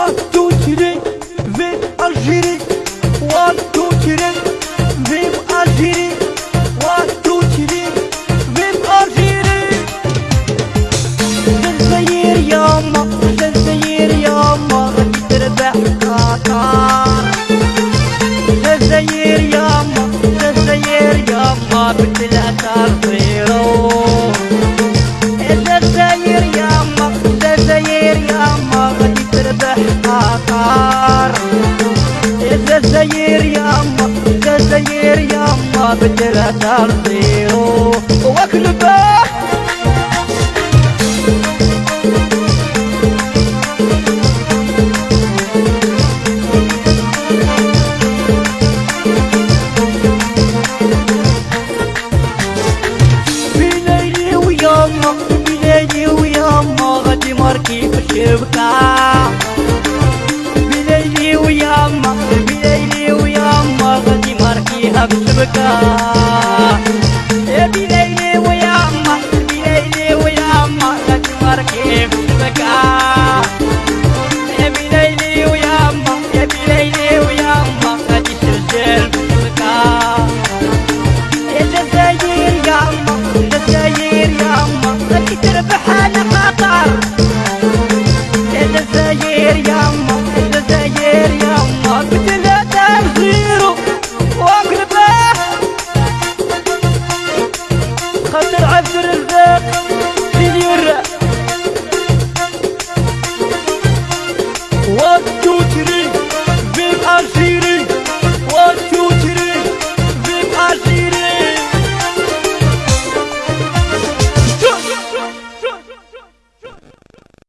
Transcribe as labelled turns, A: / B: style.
A: One, two, three, vive Algérie. One, two, three, vive Algérie. One, two, three, vive Algérie. الجزائر ياما الجزائر ياما غادي تربح قطر الجزائر ياما الجزائر ياما صفيرو الجزائر الجزائر ياما الجزائر بثلاثة صفيرو وكلبه بليلي وياما بليلي وياما غادي ماركي في الشبكة. يا الشبكة يا وياما يا